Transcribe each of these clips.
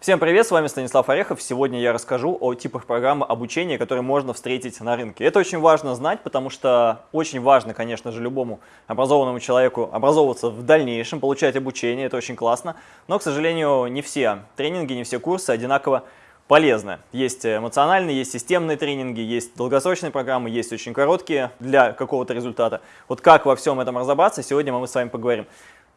Всем привет, с вами Станислав Орехов. Сегодня я расскажу о типах программы обучения, которые можно встретить на рынке. Это очень важно знать, потому что очень важно, конечно же, любому образованному человеку образовываться в дальнейшем, получать обучение, это очень классно. Но, к сожалению, не все тренинги, не все курсы одинаково полезны. Есть эмоциональные, есть системные тренинги, есть долгосрочные программы, есть очень короткие для какого-то результата. Вот как во всем этом разобраться, сегодня мы с вами поговорим.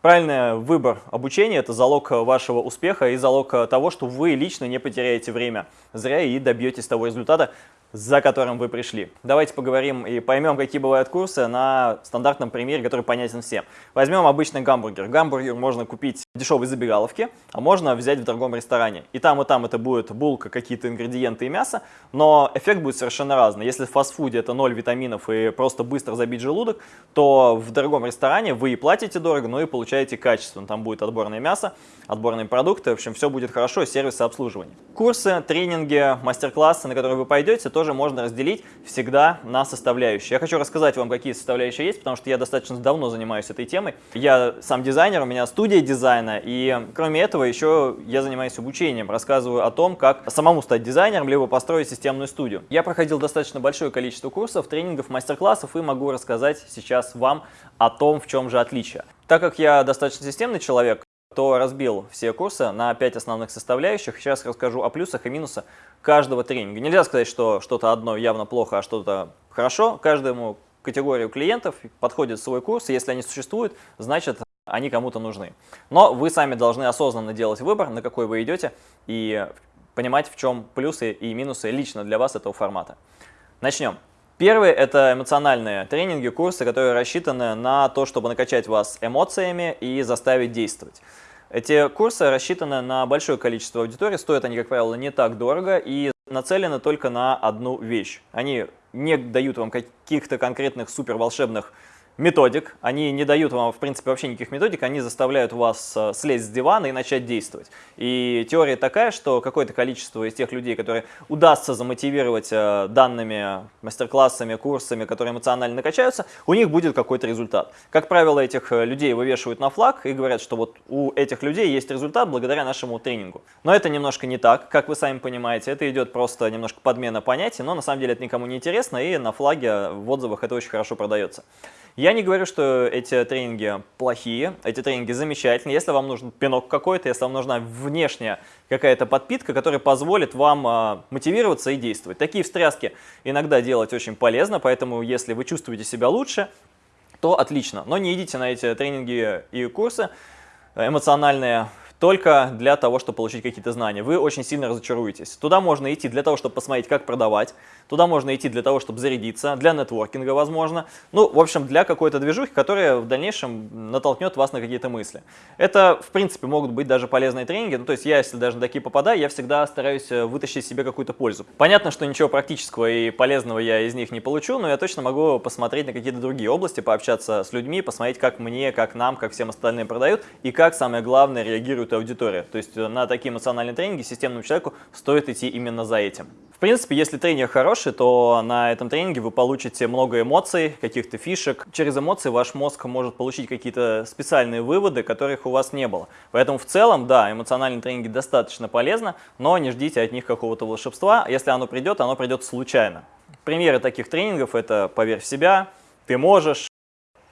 Правильный выбор обучения – это залог вашего успеха и залог того, что вы лично не потеряете время зря и добьетесь того результата, за которым вы пришли. Давайте поговорим и поймем, какие бывают курсы на стандартном примере, который понятен всем. Возьмем обычный гамбургер. Гамбургер можно купить в дешевой забегаловке, а можно взять в дорогом ресторане. И там, и там это будет булка, какие-то ингредиенты и мясо, но эффект будет совершенно разный. Если в фастфуде это 0 витаминов и просто быстро забить желудок, то в дорогом ресторане вы и платите дорого, но и получаете качественно. Там будет отборное мясо, отборные продукты, в общем, все будет хорошо, сервисы обслуживания. Курсы, тренинги, мастер-классы, на которые вы пойдете, то тоже можно разделить всегда на составляющие. Я хочу рассказать вам, какие составляющие есть, потому что я достаточно давно занимаюсь этой темой. Я сам дизайнер, у меня студия дизайна, и кроме этого еще я занимаюсь обучением, рассказываю о том, как самому стать дизайнером, либо построить системную студию. Я проходил достаточно большое количество курсов, тренингов, мастер-классов и могу рассказать сейчас вам о том, в чем же отличие. Так как я достаточно системный человек, то разбил все курсы на 5 основных составляющих. Сейчас расскажу о плюсах и минусах каждого тренинга. Нельзя сказать, что что-то одно явно плохо, а что-то хорошо. Каждому категорию клиентов подходит свой курс, и если они существуют, значит они кому-то нужны. Но вы сами должны осознанно делать выбор, на какой вы идете, и понимать, в чем плюсы и минусы лично для вас этого формата. Начнем. Первый – это эмоциональные тренинги, курсы, которые рассчитаны на то, чтобы накачать вас эмоциями и заставить действовать. Эти курсы рассчитаны на большое количество аудитории, стоят они, как правило, не так дорого и нацелены только на одну вещь. Они не дают вам каких-то конкретных супер волшебных методик, они не дают вам, в принципе, вообще никаких методик, они заставляют вас э, слезть с дивана и начать действовать. И теория такая, что какое-то количество из тех людей, которые удастся замотивировать э, данными мастер-классами, курсами, которые эмоционально накачаются, у них будет какой-то результат. Как правило, этих э, людей вывешивают на флаг и говорят, что вот у этих людей есть результат благодаря нашему тренингу. Но это немножко не так, как вы сами понимаете, это идет просто немножко подмена понятий, но на самом деле это никому не интересно, и на флаге в отзывах это очень хорошо продается. Я не говорю, что эти тренинги плохие, эти тренинги замечательные. Если вам нужен пинок какой-то, если вам нужна внешняя какая-то подпитка, которая позволит вам а, мотивироваться и действовать. Такие встряски иногда делать очень полезно, поэтому если вы чувствуете себя лучше, то отлично. Но не идите на эти тренинги и курсы эмоциональные только для того, чтобы получить какие-то знания. Вы очень сильно разочаруетесь. Туда можно идти для того, чтобы посмотреть, как продавать. Туда можно идти для того, чтобы зарядиться, для нетворкинга, возможно. Ну, в общем, для какой-то движухи, которая в дальнейшем натолкнет вас на какие-то мысли. Это, в принципе, могут быть даже полезные тренинги. Ну, то есть я, если даже на такие попадаю, я всегда стараюсь э, вытащить себе какую-то пользу. Понятно, что ничего практического и полезного я из них не получу, но я точно могу посмотреть на какие-то другие области, пообщаться с людьми, посмотреть, как мне, как нам, как всем остальным продают, и как, самое главное, реагируют целевой аудитории. То есть э, на такие эмоциональные тренинги системному человеку стоит идти именно за этим. В принципе, если тренер хороший, то на этом тренинге вы получите много эмоций, каких-то фишек. Через эмоции ваш мозг может получить какие-то специальные выводы, которых у вас не было. Поэтому в целом, да, эмоциональные тренинги достаточно полезны, но не ждите от них какого-то волшебства. Если оно придет, оно придет случайно. Примеры таких тренингов – это «Поверь в себя», «Ты можешь»,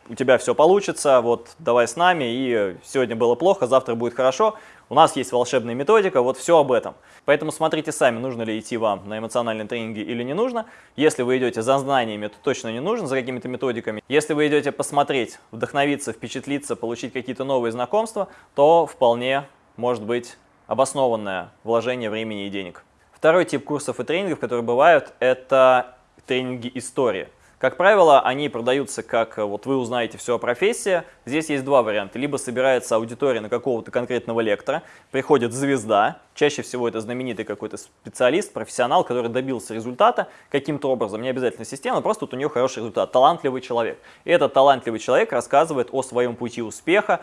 у тебя все получится, вот давай с нами, и сегодня было плохо, завтра будет хорошо. У нас есть волшебная методика, вот все об этом. Поэтому смотрите сами, нужно ли идти вам на эмоциональные тренинги или не нужно. Если вы идете за знаниями, то точно не нужно, за какими-то методиками. Если вы идете посмотреть, вдохновиться, впечатлиться, получить какие-то новые знакомства, то вполне может быть обоснованное вложение времени и денег. Второй тип курсов и тренингов, которые бывают, это тренинги истории. Как правило, они продаются как, э, вот вы узнаете все о профессии. Здесь есть два варианта. Либо собирается аудитория на какого-то конкретного лектора, приходит звезда, чаще всего это знаменитый какой-то специалист, профессионал, который добился результата каким-то образом, не обязательно системно, просто вот у нее хороший результат, талантливый человек. И этот талантливый человек рассказывает о своем пути успеха,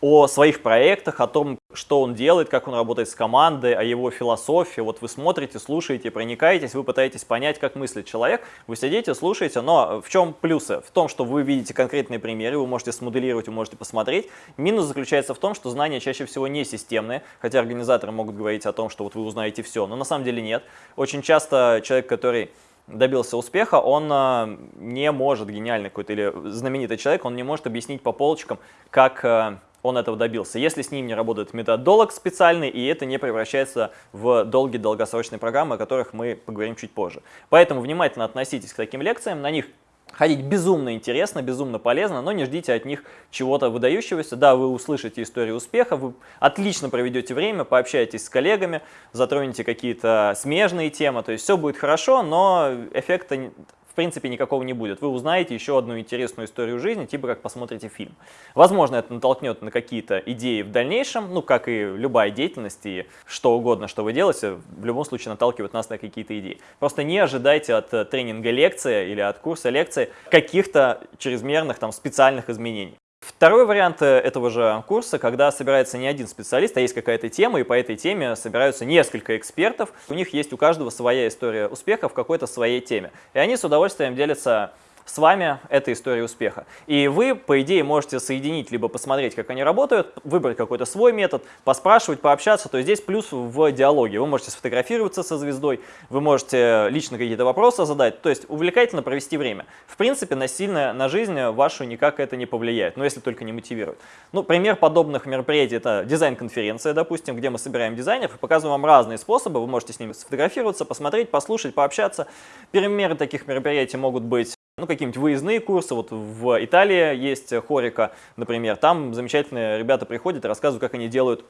о своих проектах, о том, что он делает, как он работает с командой, о его философии. Вот вы смотрите, слушаете, проникаетесь, вы пытаетесь понять, как мыслит человек. Вы сидите, слушаете, но в чем плюсы? В том, что вы видите конкретные примеры, вы можете смоделировать, вы можете посмотреть. Минус заключается в том, что знания чаще всего не системные, хотя организаторы могут говорить о том, что вот вы узнаете все, но на самом деле нет. Очень часто человек, который добился успеха, он э, не может, гениальный какой-то или знаменитый человек, он не может объяснить по полочкам, как э, он этого добился. Если с ним не работает методолог специальный, и это не превращается в долгие долгосрочные программы, о которых мы поговорим чуть позже. Поэтому внимательно относитесь к таким лекциям, на них ходить безумно интересно, безумно полезно, но не ждите от них чего-то выдающегося. Да, вы услышите историю успеха, вы отлично проведете время, пообщаетесь с коллегами, затронете какие-то смежные темы, то есть все будет хорошо, но эффекта принципе никакого не будет. Вы узнаете еще одну интересную историю жизни, типа как посмотрите фильм. Возможно, это натолкнет на какие-то идеи в дальнейшем, ну, как и любая деятельность и что угодно, что вы делаете, в любом случае наталкивает нас на какие-то идеи. Просто не ожидайте от э, тренинга лекции или от курса лекции каких-то чрезмерных там специальных изменений. Второй вариант э, этого же курса, когда собирается не один специалист, а есть какая-то тема, и по этой теме собираются несколько экспертов. У них есть у каждого своя история успеха в какой-то своей теме. И они с удовольствием делятся с вами эта история успеха. И вы, по идее, можете соединить, либо посмотреть, как они работают, выбрать какой-то свой метод, поспрашивать, пообщаться. То есть здесь плюс в диалоге. Вы можете сфотографироваться со звездой, вы можете лично какие-то вопросы задать. То есть увлекательно провести время. В принципе, насильно на жизнь вашу никак это не повлияет, но если только не мотивирует. Ну, пример подобных мероприятий – это дизайн-конференция, допустим, где мы собираем дизайнеров и показываем вам разные способы. Вы можете с ними сфотографироваться, посмотреть, послушать, пообщаться. Примеры таких мероприятий могут быть ну, какие-нибудь выездные курсы. Вот в Италии есть Хорика, например. Там замечательные ребята приходят и рассказывают, как они делают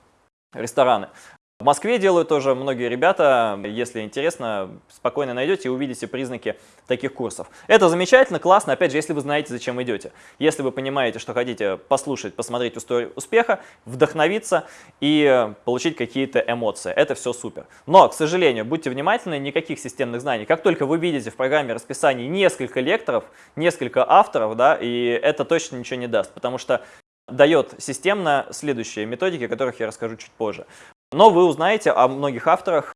рестораны. В Москве делают тоже многие ребята, если интересно, спокойно найдете и увидите признаки таких курсов. Это замечательно, классно, опять же, если вы знаете, зачем идете. Если вы понимаете, что хотите послушать, посмотреть историю успеха, вдохновиться и получить какие-то эмоции. Это все супер. Но, к сожалению, будьте внимательны, никаких системных знаний. Как только вы видите в программе расписания несколько лекторов, несколько авторов, да, и это точно ничего не даст, потому что дает системно следующие методики, о которых я расскажу чуть позже. Но вы узнаете о многих авторах,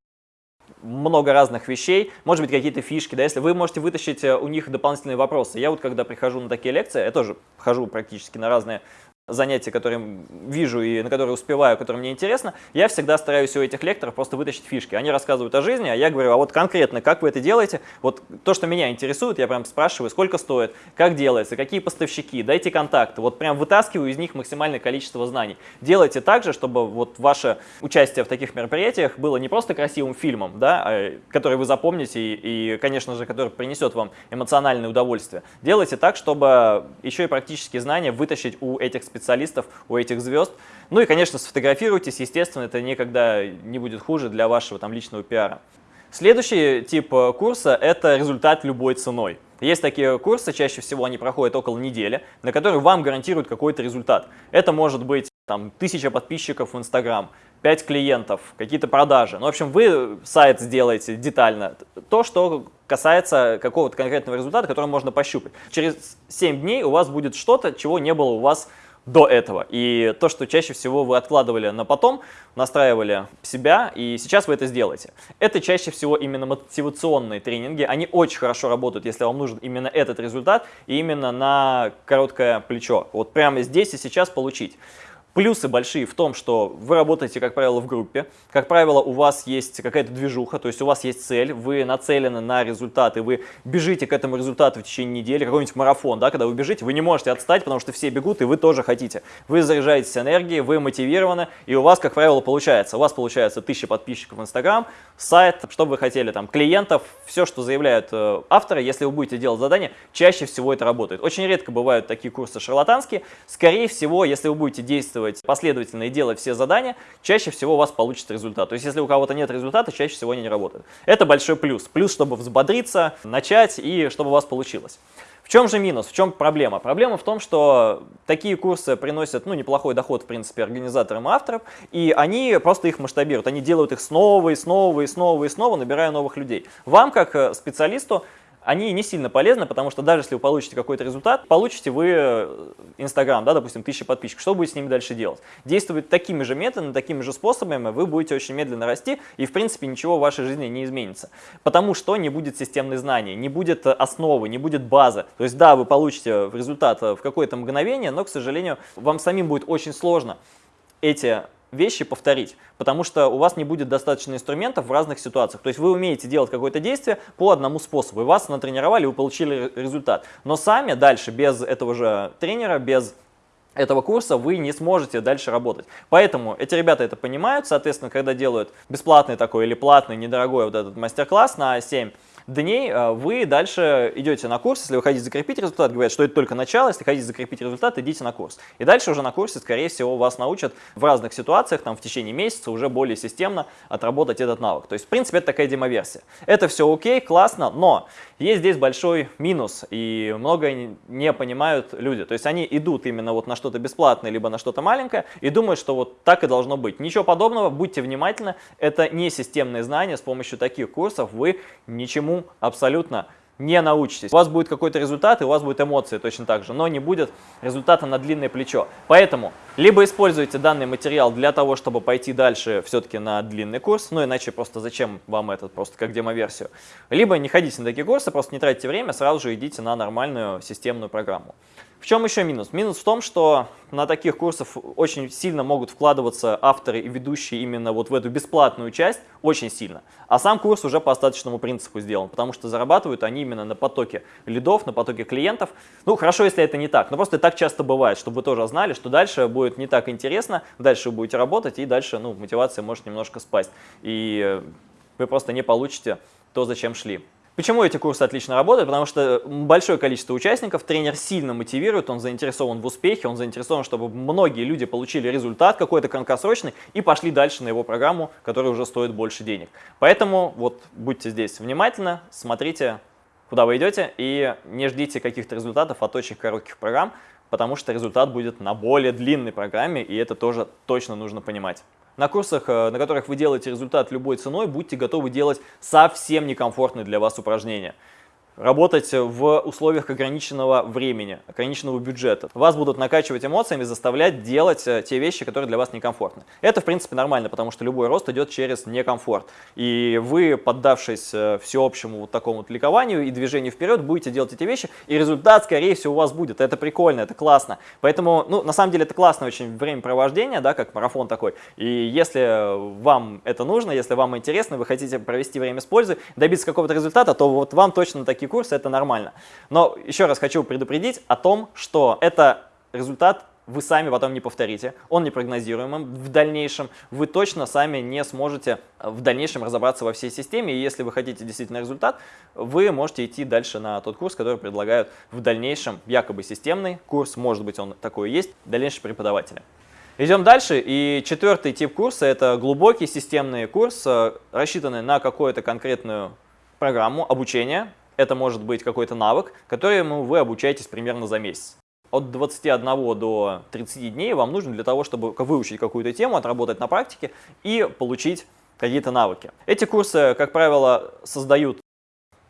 много разных вещей, может быть какие-то фишки, да, если вы можете вытащить э, у них дополнительные вопросы. Я вот когда прихожу на такие лекции, я тоже хожу практически на разные занятия, которые вижу и на которые успеваю, которые мне интересно, я всегда стараюсь у этих лекторов просто вытащить фишки. Они рассказывают о жизни, а я говорю, а вот конкретно, как вы это делаете? Вот то, что меня интересует, я прям спрашиваю, сколько стоит, как делается, какие поставщики, дайте контакты. Вот прям вытаскиваю из них максимальное количество знаний. Делайте так же, чтобы вот ваше участие в таких мероприятиях было не просто красивым фильмом, да, а, который вы запомните и, и, конечно же, который принесет вам эмоциональное удовольствие. Делайте так, чтобы еще и практические знания вытащить у этих специалистов специалистов, у этих звезд. Ну и, конечно, сфотографируйтесь, естественно, это никогда не будет хуже для вашего там личного пиара. Следующий тип э, курса – это результат любой ценой. Есть такие курсы, чаще всего они проходят около недели, на которые вам гарантируют какой-то результат. Это может быть там, тысяча подписчиков в Инстаграм, 5 клиентов, какие-то продажи. Ну, в общем, вы сайт сделаете детально. То, что касается какого-то конкретного результата, который можно пощупать. Через 7 дней у вас будет что-то, чего не было у вас до этого. И то, что чаще всего вы откладывали на потом, настраивали себя, и сейчас вы это сделаете. Это чаще всего именно мотивационные тренинги. Они очень хорошо работают, если вам нужен именно этот результат, и именно на короткое плечо. Вот прямо здесь и сейчас получить. Плюсы большие в том, что вы работаете, как правило, в группе. Как правило, у вас есть какая-то движуха, то есть у вас есть цель, вы нацелены на результаты, вы бежите к этому результату в течение недели, какой-нибудь марафон, да, когда вы бежите, вы не можете отстать, потому что все бегут, и вы тоже хотите. Вы заряжаетесь энергией, вы мотивированы, и у вас, как правило, получается. У вас получается 1000 подписчиков в Инстаграм, сайт, что вы хотели, там, клиентов, все, что заявляют э, авторы, если вы будете делать задание, чаще всего это работает. Очень редко бывают такие курсы шарлатанские. Скорее всего, если вы будете действовать действовать последовательно и делать все задания, чаще всего у вас получится результат. То есть если у кого-то нет результата, чаще всего они не работают. Это большой плюс. Плюс, чтобы взбодриться, начать и чтобы у вас получилось. В чем же минус, в чем проблема? Проблема в том, что такие курсы приносят ну, неплохой доход, в принципе, организаторам и авторам, и они просто их масштабируют. Они делают их снова и снова и снова и снова, набирая новых людей. Вам, как э, специалисту, они не сильно полезны, потому что даже если вы получите какой-то результат, получите вы э, Инстаграм, да, допустим, тысячи подписчиков, что будете с ними дальше делать? Действовать такими же методами, такими же способами, вы будете очень медленно расти, и в принципе ничего в вашей жизни не изменится. Потому что не будет системных знаний, не будет основы, не будет базы. То есть да, вы получите результат в какое-то мгновение, но, к сожалению, вам самим будет очень сложно эти вещи повторить, потому что у вас не будет достаточно инструментов в разных ситуациях. То есть вы умеете делать какое-то действие по одному способу, и вас натренировали, вы получили результат. Но сами дальше, без этого же тренера, без этого курса вы не сможете дальше работать. Поэтому эти ребята это понимают, соответственно, когда делают бесплатный такой или платный, недорогой вот этот мастер-класс на 7 дней э, вы дальше идете на курс. Если вы хотите закрепить результат, говорят, что это только начало. Если хотите закрепить результат, идите на курс. И дальше уже на курсе, скорее всего, вас научат в разных ситуациях, там в течение месяца уже более системно отработать этот навык. То есть, в принципе, это такая демоверсия. Это все окей, классно, но есть здесь большой минус, и много не понимают люди. То есть они идут именно вот на что-то бесплатное, либо на что-то маленькое, и думают, что вот так и должно быть. Ничего подобного, будьте внимательны, это не системные знания, с помощью таких курсов вы ничему абсолютно не научитесь. У вас будет какой-то результат, и у вас будет эмоции точно так же, но не будет результата на длинное плечо. Поэтому либо используйте данный материал для того, чтобы пойти дальше все-таки на длинный курс, ну иначе просто зачем вам этот, просто как демо-версию. Либо не ходите на такие курсы, просто не тратьте время, сразу же идите на нормальную системную программу. В чем еще минус? Минус в том, что на таких курсах очень сильно могут вкладываться авторы и ведущие именно вот в эту бесплатную часть, очень сильно. А сам курс уже по остаточному принципу сделан, потому что зарабатывают они именно на потоке лидов, на потоке клиентов. Ну, хорошо, если это не так, но просто так часто бывает, чтобы вы тоже знали, что дальше будет не так интересно, дальше вы будете работать, и дальше ну, мотивация может немножко спасть. И вы просто не получите то, зачем шли. Почему эти курсы отлично работают? Потому что большое количество участников, тренер сильно мотивирует, он заинтересован в успехе, он заинтересован, чтобы многие люди получили результат какой-то краткосрочный и пошли дальше на его программу, которая уже стоит больше денег. Поэтому вот будьте здесь внимательны, смотрите, куда вы идете и не ждите каких-то результатов от очень коротких программ, потому что результат будет на более длинной программе, и это тоже точно нужно понимать. На курсах, э, на которых вы делаете результат любой ценой, будьте готовы делать совсем некомфортные для вас упражнения работать в условиях ограниченного времени, ограниченного бюджета. Вас будут накачивать эмоциями, заставлять делать э, те вещи, которые для вас некомфортны. Это, в принципе, нормально, потому что любой рост идет через некомфорт. И вы, поддавшись э, всеобщему вот такому вот ликованию и движению вперед, будете делать эти вещи, и результат, скорее всего, у вас будет. Это прикольно, это классно. Поэтому, ну, на самом деле, это классное очень времяпровождение, да, как марафон такой. И если вам это нужно, если вам интересно, вы хотите провести время с пользой, добиться какого-то результата, то вот вам точно такие курсы, это нормально. Но еще раз хочу предупредить о том, что это результат вы сами потом не повторите, он непрогнозируемым в дальнейшем, вы точно сами не сможете в дальнейшем разобраться во всей системе, и если вы хотите действительно результат, вы можете идти дальше на тот курс, который предлагают в дальнейшем якобы системный курс, может быть он такой есть, дальнейшие преподаватели. Идем дальше, и четвертый тип курса – это глубокий системный курс, э, рассчитанный на какую-то конкретную программу обучения, это может быть какой-то навык, которому вы обучаетесь примерно за месяц. От 21 до 30 дней вам нужно для того, чтобы выучить какую-то тему, отработать на практике и получить какие-то навыки. Эти курсы, как правило, создают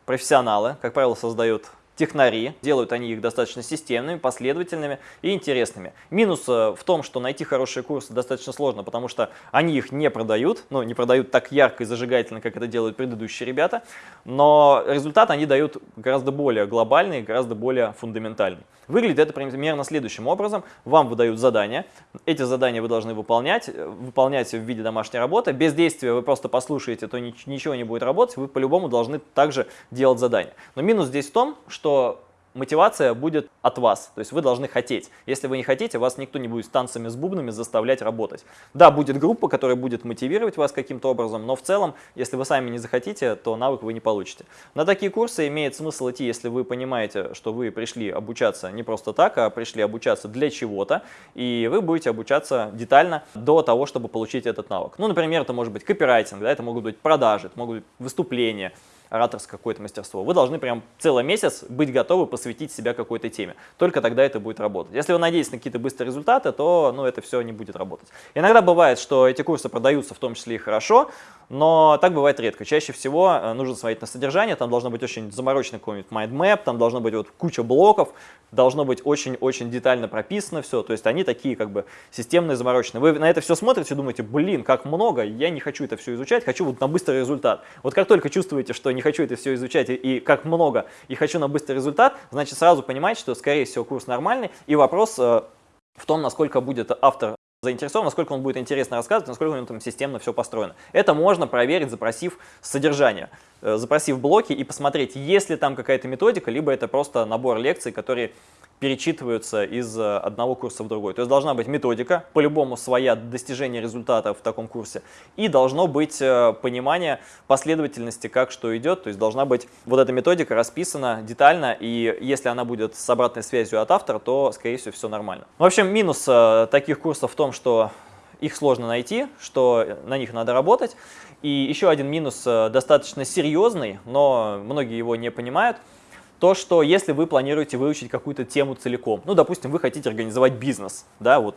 профессионалы, как правило, создают технари. Делают они их достаточно системными, последовательными и интересными. Минус э, в том, что найти хорошие курсы достаточно сложно, потому что они их не продают, ну, не продают так ярко и зажигательно, как это делают предыдущие ребята, но результат они дают гораздо более глобальный, гораздо более фундаментальный. Выглядит это примерно следующим образом. Вам выдают задания, эти задания вы должны выполнять, э, выполнять в виде домашней работы. Без действия вы просто послушаете, то ничего не будет работать, вы по-любому должны также делать задания. Но минус здесь в том, что что мотивация будет от вас, то есть вы должны хотеть. Если вы не хотите, вас никто не будет танцами, с бубнами заставлять работать. Да, будет группа, которая будет мотивировать вас каким-то образом, но в целом, если вы сами не захотите, то навык вы не получите. На такие курсы имеет смысл идти, если вы понимаете, что вы пришли обучаться не просто так, а пришли обучаться для чего-то, и вы будете обучаться детально до того, чтобы получить этот навык. Ну, например, это может быть копирайтинг, да, это могут быть продажи, это могут быть выступления, ораторское какое-то мастерство. Вы должны прям целый месяц быть готовы посвятить себя какой-то теме. Только тогда это будет работать. Если вы надеетесь на какие-то быстрые результаты, то ну, это все не будет работать. Иногда бывает, что эти курсы продаются в том числе и хорошо, но так бывает редко. Чаще всего э, нужно смотреть на содержание, там должно быть очень замороченный какой-нибудь mind map, там должно быть вот куча блоков, должно быть очень-очень детально прописано все, то есть они такие как бы системные, замороченные. Вы на это все смотрите думаете, блин, как много, я не хочу это все изучать, хочу вот на быстрый результат. Вот как только чувствуете, что не хочу это все изучать и, и как много, и хочу на быстрый результат, значит сразу понимаете, что скорее всего курс нормальный, и вопрос э, в том, насколько будет автор заинтересован, насколько он будет интересно рассказывать, насколько у него там системно все построено. Это можно проверить, запросив содержание, э, запросив блоки и посмотреть, есть ли там какая-то методика, либо это просто набор лекций, которые перечитываются из э, одного курса в другой. То есть должна быть методика, по-любому своя достижение результата в таком курсе, и должно быть э, понимание последовательности, как что идет, то есть должна быть вот эта методика расписана детально, и если она будет с обратной связью от автора, то, скорее всего, все нормально. В общем, минус э, таких курсов в том, что их сложно найти, что на них надо работать. И еще один минус достаточно серьезный, но многие его не понимают – то, что если вы планируете выучить какую-то тему целиком, ну, допустим, вы хотите организовать бизнес, да, вот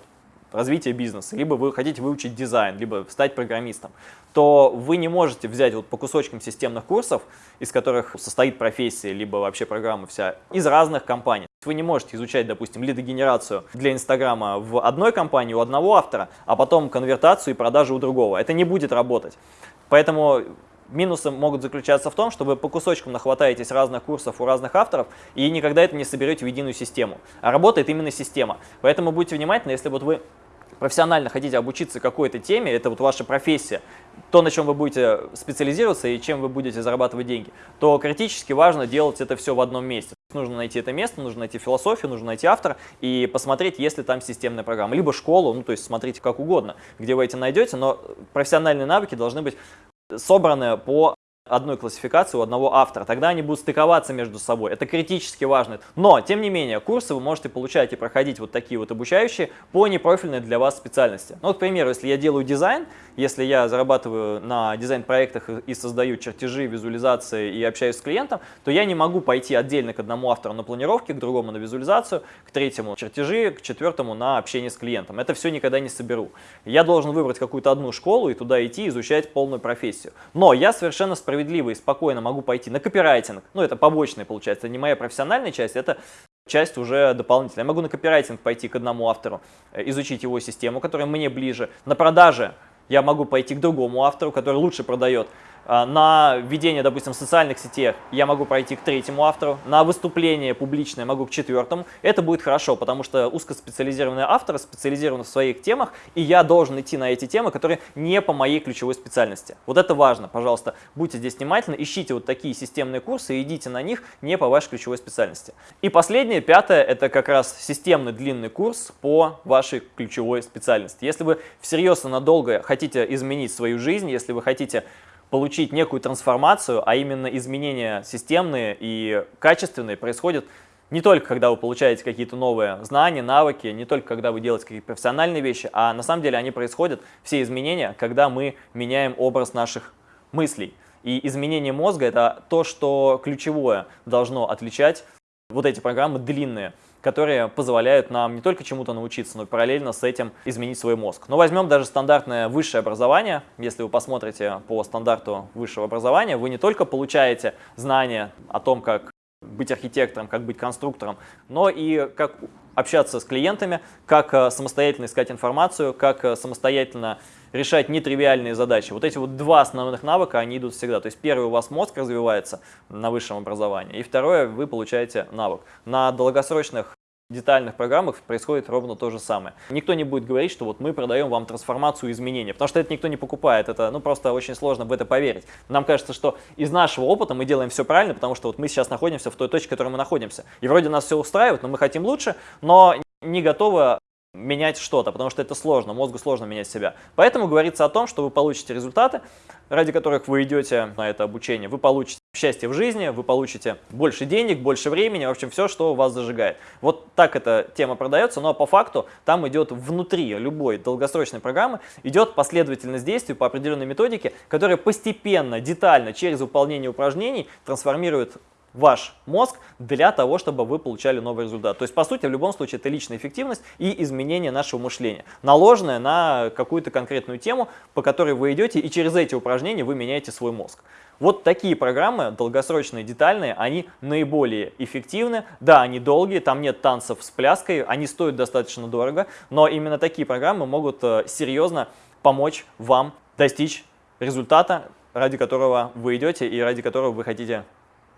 развитие бизнеса, либо вы хотите выучить дизайн, либо стать программистом, то вы не можете взять вот по кусочкам системных курсов, из которых состоит профессия, либо вообще программа вся, из разных компаний. Вы не можете изучать, допустим, лидогенерацию для Инстаграма в одной компании у одного автора, а потом конвертацию и продажу у другого. Это не будет работать. Поэтому Минусы могут заключаться в том, что вы по кусочкам нахватаетесь разных курсов у разных авторов и никогда это не соберете в единую систему. А работает именно система. Поэтому будьте внимательны, если вот вы профессионально хотите обучиться какой-то теме, это вот ваша профессия, то, на чем вы будете специализироваться и чем вы будете зарабатывать деньги, то критически важно делать это все в одном месте. Нужно найти это место, нужно найти философию, нужно найти автора и посмотреть, есть ли там системная программа. Либо школу, ну то есть смотрите как угодно, где вы эти найдете, но профессиональные навыки должны быть собраны по одной классификации у одного автора. Тогда они будут стыковаться между собой. Это критически важно. Но, тем не менее, курсы вы можете получать и проходить вот такие вот обучающие по непрофильной для вас специальности. Ну, вот, к примеру, если я делаю дизайн, если я зарабатываю на дизайн-проектах и создаю чертежи, визуализации и общаюсь с клиентом, то я не могу пойти отдельно к одному автору на планировке, к другому на визуализацию, к третьему чертежи, к четвертому на общение с клиентом. Это все никогда не соберу. Я должен выбрать какую-то одну школу и туда идти, изучать полную профессию. Но я совершенно справедливо справедливо и спокойно могу пойти на копирайтинг, ну это побочная получается, не моя профессиональная часть, это часть уже дополнительная. Я могу на копирайтинг пойти к одному автору, э, изучить его систему, которая мне ближе. На продаже я могу пойти к другому автору, который лучше продает. А, на ведение, допустим, социальных сетей я могу пройти к третьему автору, на выступление публичное могу к четвертому. Это будет хорошо, потому что узкоспециализированные авторы специализированы в своих темах, и я должен идти на эти темы, которые не по моей ключевой специальности. Вот это важно, пожалуйста, будьте здесь внимательны, ищите вот такие системные курсы и идите на них не по вашей ключевой специальности. И последнее, пятое, это как раз системный длинный курс по вашей ключевой специальности. Если вы всерьез и надолго хотите изменить свою жизнь, если вы хотите получить некую трансформацию, а именно изменения системные и качественные происходят не только когда вы получаете какие-то новые знания, навыки, не только когда вы делаете какие-то профессиональные вещи, а на самом деле они происходят, все изменения, когда мы меняем образ наших мыслей. И изменение мозга – это то, что ключевое должно отличать вот эти программы длинные которые позволяют нам не только чему-то научиться, но и параллельно с этим изменить свой мозг. Но возьмем даже стандартное высшее образование. Если вы посмотрите по стандарту высшего образования, вы не только получаете знания о том, как быть архитектором, как быть конструктором, но и как общаться с клиентами, как э, самостоятельно искать информацию, как э, самостоятельно решать нетривиальные задачи. Вот эти вот два основных навыка, они идут всегда. То есть первый у вас мозг развивается на высшем образовании, и второе вы получаете навык. На долгосрочных детальных программах происходит ровно то же самое. Никто не будет говорить, что вот мы продаем вам трансформацию изменения, потому что это никто не покупает, это ну просто очень сложно в это поверить. Нам кажется, что из нашего опыта мы делаем все правильно, потому что вот мы сейчас находимся в той точке, в которой мы находимся. И вроде нас все устраивает, но мы хотим лучше, но не готовы менять что-то, потому что это сложно, мозгу сложно менять себя. Поэтому говорится о том, что вы получите результаты, ради которых вы идете на это обучение. Вы получите счастье в жизни, вы получите больше денег, больше времени, в общем, все, что вас зажигает. Вот так эта тема продается, но по факту там идет внутри любой долгосрочной программы, идет последовательность действий по определенной методике, которая постепенно, детально, через выполнение упражнений трансформирует ваш мозг для того, чтобы вы получали новый результат. То есть, по сути, в любом случае, это личная эффективность и изменение нашего мышления, наложенное на какую-то конкретную тему, по которой вы идете, и через эти упражнения вы меняете свой мозг. Вот такие программы, долгосрочные, детальные, они наиболее эффективны. Да, они долгие, там нет танцев с пляской, они стоят достаточно дорого, но именно такие программы могут э, серьезно помочь вам достичь результата, ради которого вы идете и ради которого вы хотите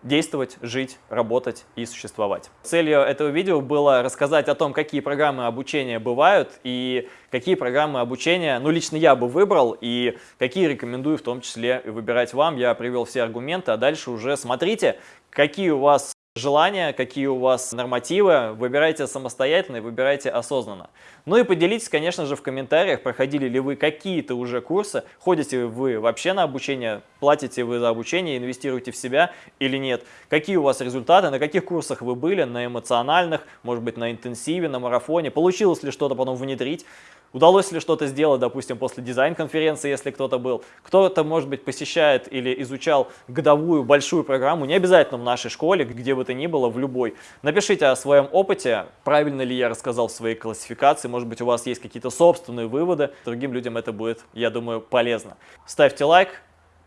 действовать, жить, работать и существовать. Целью этого видео было рассказать о том, какие программы обучения бывают и какие программы обучения, ну, лично я бы выбрал и какие рекомендую в том числе выбирать вам. Я привел все аргументы, а дальше уже смотрите, какие у вас желания, какие у вас нормативы, выбирайте самостоятельно и выбирайте осознанно. Ну и поделитесь, конечно же, в комментариях, проходили ли вы какие-то уже курсы, ходите вы вообще на обучение, платите вы за обучение, инвестируете в себя или нет, какие у вас результаты, на каких курсах вы были, на эмоциональных, может быть, на интенсиве, на марафоне, получилось ли что-то потом внедрить. Удалось ли что-то сделать, допустим, после дизайн-конференции, если кто-то был? Кто-то, может быть, посещает или изучал годовую большую программу, не обязательно в нашей школе, где бы то ни было, в любой. Напишите о своем опыте, правильно ли я рассказал в своей классификации, может быть, у вас есть какие-то собственные выводы. Другим людям это будет, я думаю, полезно. Ставьте лайк,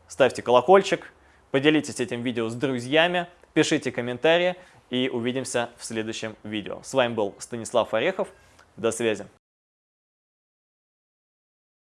ставьте колокольчик, поделитесь этим видео с друзьями, пишите комментарии и увидимся в следующем видео. С вами был Станислав Орехов. До связи.